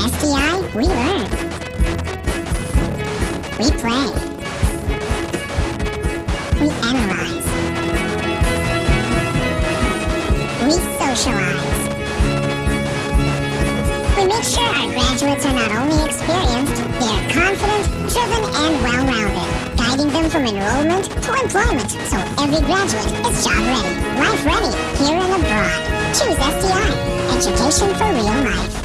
SDI, we learn. We play. We analyze. We socialize. We make sure our graduates are not only experienced, they are confident, driven, and well-rounded, guiding them from enrollment to employment, so every graduate is job ready, life ready, here and abroad. Choose SDI, education for real life.